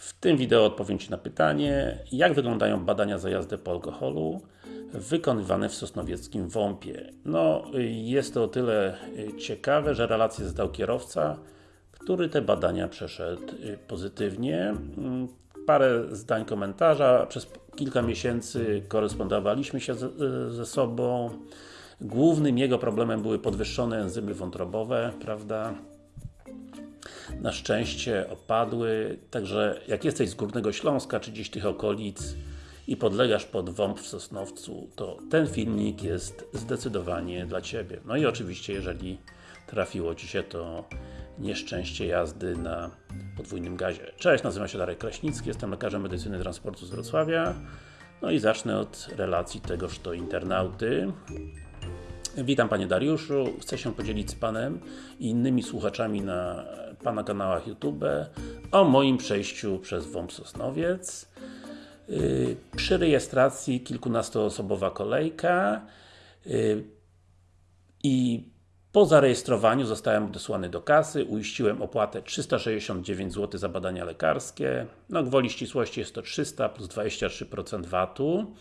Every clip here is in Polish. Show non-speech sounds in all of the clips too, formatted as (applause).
W tym wideo odpowiem Ci na pytanie, jak wyglądają badania za jazdę po alkoholu wykonywane w Sosnowieckim WOMP-ie. No, jest to o tyle ciekawe, że relację zdał kierowca, który te badania przeszedł pozytywnie. Parę zdań komentarza, przez kilka miesięcy korespondowaliśmy się ze sobą. Głównym jego problemem były podwyższone enzymy wątrobowe, prawda? Na szczęście opadły, także jak jesteś z Górnego Śląska, czy gdzieś tych okolic i podlegasz pod WOMP w Sosnowcu, to ten filmik jest zdecydowanie dla Ciebie. No i oczywiście, jeżeli trafiło Ci się to nieszczęście jazdy na podwójnym gazie. Cześć, nazywam się Darek Kraśnicki, jestem lekarzem medycyny transportu z Wrocławia. No i zacznę od relacji tegoż to internauty. Witam Panie Dariuszu, chcę się podzielić z Panem i innymi słuchaczami na Pana kanałach YouTube o moim przejściu przez WOMP Sosnowiec. Yy, przy rejestracji kilkunastoosobowa kolejka yy, i po zarejestrowaniu zostałem odesłany do kasy, uiściłem opłatę 369 zł za badania lekarskie. No gwoli ścisłości jest to 300 plus 23% VAT-u.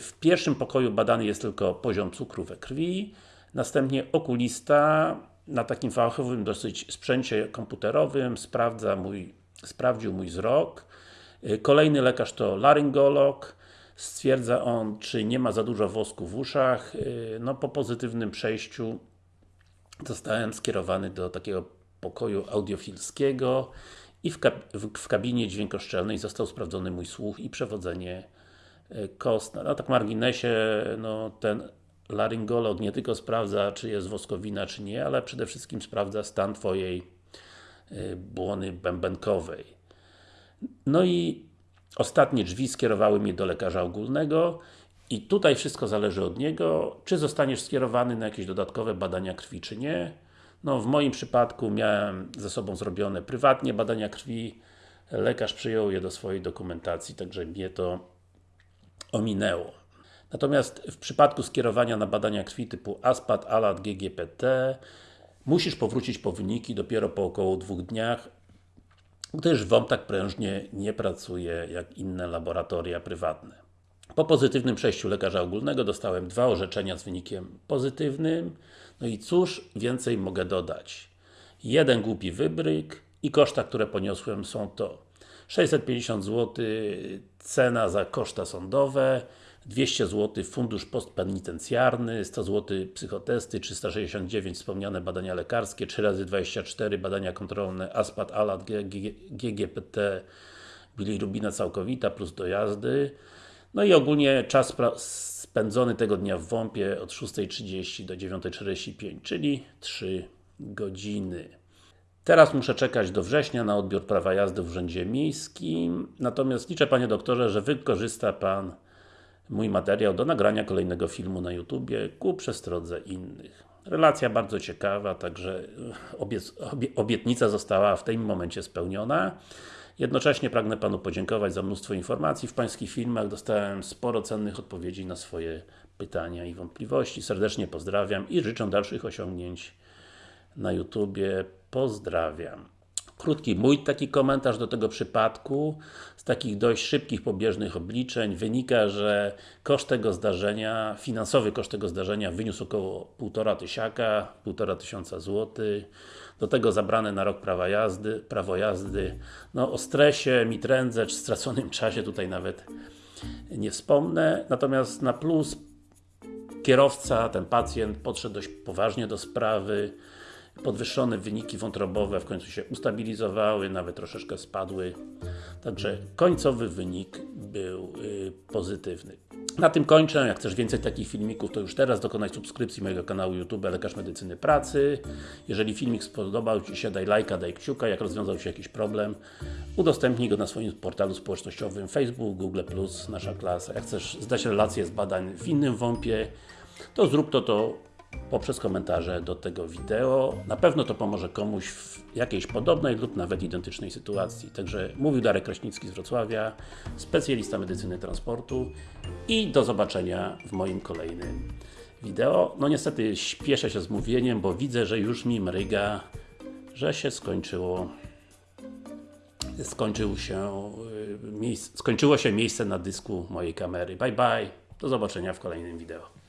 W pierwszym pokoju badany jest tylko poziom cukru we krwi, następnie okulista na takim fachowym dosyć sprzęcie komputerowym sprawdza mój, sprawdził mój wzrok. Kolejny lekarz to laryngolog, stwierdza on, czy nie ma za dużo wosku w uszach. No po pozytywnym przejściu zostałem skierowany do takiego pokoju audiofilskiego i w, kab w kabinie dźwiękoszczelnej został sprawdzony mój słuch i przewodzenie kostne. No tak marginesie, no ten laryngolog nie tylko sprawdza, czy jest woskowina, czy nie, ale przede wszystkim sprawdza stan Twojej błony bębenkowej. No i ostatnie drzwi skierowały mnie do lekarza ogólnego i tutaj wszystko zależy od niego, czy zostaniesz skierowany na jakieś dodatkowe badania krwi, czy nie. No w moim przypadku miałem ze sobą zrobione prywatnie badania krwi, lekarz przyjął je do swojej dokumentacji, także mnie to ominęło. Natomiast w przypadku skierowania na badania krwi typu ASPAT, ALAT, GGPT musisz powrócić po wyniki dopiero po około dwóch dniach, gdyż WOMP tak prężnie nie pracuje jak inne laboratoria prywatne. Po pozytywnym przejściu lekarza ogólnego dostałem dwa orzeczenia z wynikiem pozytywnym. No i cóż więcej mogę dodać? Jeden głupi wybryk i koszta, które poniosłem są to 650 zł cena za koszta sądowe, 200 zł fundusz postpenitencjarny, 100 zł psychotesty, 369 wspomniane badania lekarskie, 3 razy 24 badania kontrolne ASPAT, ALAT, GGPT, bilirubina całkowita plus dojazdy. No i ogólnie czas spędzony tego dnia w WOMP-ie od 6.30 do 9.45, czyli 3 godziny. Teraz muszę czekać do września na odbiór prawa jazdy w Urzędzie Miejskim, natomiast liczę Panie Doktorze, że wykorzysta Pan mój materiał do nagrania kolejnego filmu na YouTubie ku przestrodze innych. Relacja bardzo ciekawa, także obie, obietnica została w tym momencie spełniona. Jednocześnie pragnę Panu podziękować za mnóstwo informacji w Pańskich filmach. Dostałem sporo cennych odpowiedzi na swoje pytania i wątpliwości. Serdecznie pozdrawiam i życzę dalszych osiągnięć na YouTubie. Pozdrawiam. Krótki mój taki komentarz do tego przypadku. Z takich dość szybkich, pobieżnych obliczeń wynika, że koszt tego zdarzenia, finansowy koszt tego zdarzenia wyniósł około 1,5 tysiaka, 1,5 tysiąca złotych. Do tego zabrane na rok prawa jazdy, prawo jazdy. No o stresie, mitrędze, czy straconym (laughs) czasie tutaj nawet nie wspomnę. Natomiast na plus kierowca, ten pacjent podszedł dość poważnie do sprawy podwyższone wyniki wątrobowe w końcu się ustabilizowały, nawet troszeczkę spadły. Także końcowy wynik był y, pozytywny. Na tym kończę. Jak chcesz więcej takich filmików, to już teraz dokonaj subskrypcji mojego kanału YouTube Lekarz Medycyny Pracy. Jeżeli filmik spodobał Ci się, daj lajka, daj kciuka. Jak rozwiązał się jakiś problem, udostępnij go na swoim portalu społecznościowym Facebook, Google+, Nasza Klasa. Jak chcesz zdać relacje z badań w innym WOMP-ie, to zrób to, to poprzez komentarze do tego wideo. Na pewno to pomoże komuś w jakiejś podobnej lub nawet identycznej sytuacji. Także mówił Darek Kraśnicki z Wrocławia, specjalista medycyny transportu i do zobaczenia w moim kolejnym wideo. No niestety śpieszę się z mówieniem, bo widzę, że już mi mryga, że się skończyło skończył się, y, miejsc, skończyło się miejsce na dysku mojej kamery. Bye bye, do zobaczenia w kolejnym wideo.